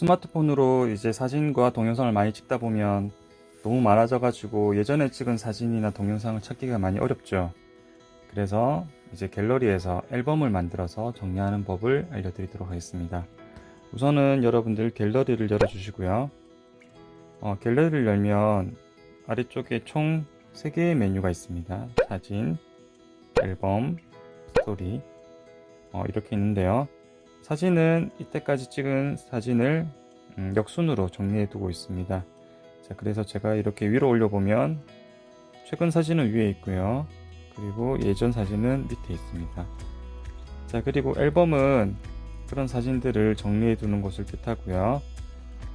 스마트폰으로 이제 사진과 동영상을 많이 찍다 보면 너무 많아져 가지고 예전에 찍은 사진이나 동영상을 찾기가 많이 어렵죠. 그래서 이제 갤러리에서 앨범을 만들어서 정리하는 법을 알려드리도록 하겠습니다. 우선은 여러분들 갤러리를 열어 주시고요. 어, 갤러리를 열면 아래쪽에 총 3개의 메뉴가 있습니다. 사진, 앨범, 스토리. 어, 이렇게 있는데요 사진은 이때까지 찍은 사진을 음, 역순으로 정리해 두고 있습니다. 자 그래서 제가 이렇게 위로 올려보면 최근 사진은 위에 있고요. 그리고 예전 사진은 밑에 있습니다. 자 그리고 앨범은 그런 사진들을 정리해 두는 것을 뜻하고요.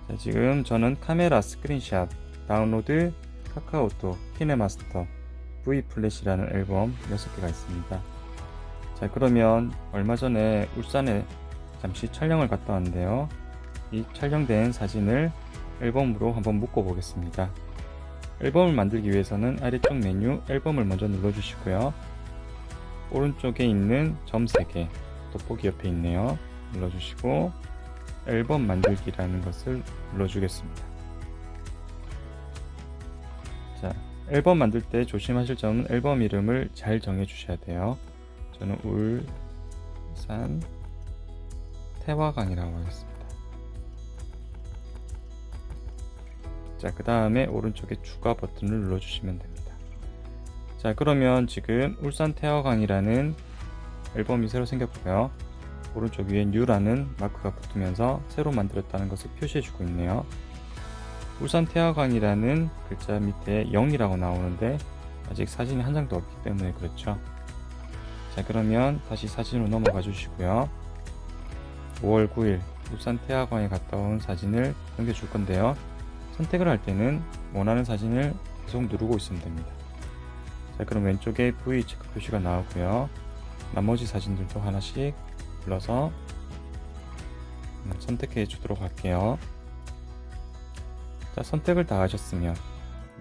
자, 지금 저는 카메라 스크린샷 다운로드 카카오톡 키네마스터 V 플래시라는 앨범 6개가 있습니다. 자 그러면 얼마 전에 울산에 잠시 촬영을 갔다 왔는데요. 이 촬영된 사진을 앨범으로 한번 묶어 보겠습니다. 앨범을 만들기 위해서는 아래쪽 메뉴 앨범을 먼저 눌러 주시고요. 오른쪽에 있는 점 3개 돋보기 옆에 있네요. 눌러 주시고 앨범 만들기라는 것을 눌러 주겠습니다. 자 앨범 만들 때 조심하실 점은 앨범 이름을 잘 정해 주셔야 돼요. 저는 울산 태화강이라고 하겠습니다. 자그 다음에 오른쪽에 추가 버튼을 눌러 주시면 됩니다. 자 그러면 지금 울산 태화강이라는 앨범이 새로 생겼고요. 오른쪽 위에 뉴라는 마크가 붙으면서 새로 만들었다는 것을 표시해 주고 있네요. 울산 태화강이라는 글자 밑에 0이라고 나오는데 아직 사진이 한 장도 없기 때문에 그렇죠. 자 그러면 다시 사진으로 넘어가 주시고요 5월 9일 울산 태화강에 갔다 온 사진을 넘겨줄 건데요. 선택을 할 때는 원하는 사진을 계속 누르고 있으면 됩니다. 자 그럼 왼쪽에 V 체크 표시가 나오고요. 나머지 사진들도 하나씩 불러서 음, 선택해 주도록 할게요. 자 선택을 다 하셨으면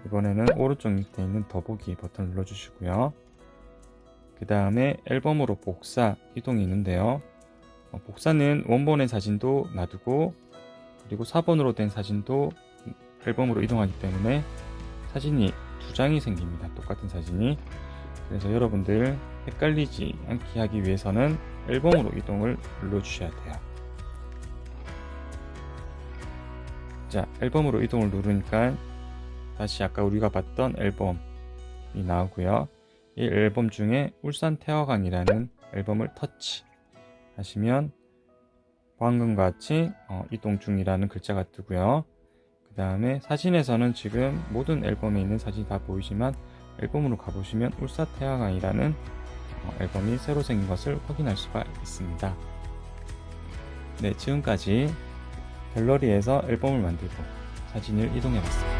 이번에는 오른쪽 밑에 있는 더보기 버튼을 눌러 주시고요. 그 다음에 앨범으로 복사 이동이 있는데요. 어, 복사는 원본의 사진도 놔두고 그리고 4번으로 된 사진도 앨범으로 이동하기 때문에 사진이 두 장이 생깁니다. 똑같은 사진이. 그래서 여러분들 헷갈리지 않게 하기 위해서는 앨범으로 이동을 눌러 주셔야 돼요. 자 앨범으로 이동을 누르니까 다시 아까 우리가 봤던 앨범이 나오고요. 이 앨범 중에 울산 태화강이라는 앨범을 터치 하시면 방금과 같이 어, 이동 중이라는 글자가 뜨고요. 그 다음에 사진에서는 지금 모든 앨범에 있는 사진이 다 보이지만 앨범으로 가보시면 울사태화강이라는 어, 앨범이 새로 생긴 것을 확인할 수가 있습니다. 네 지금까지 갤러리에서 앨범을 만들고 사진을 이동해 봤습니다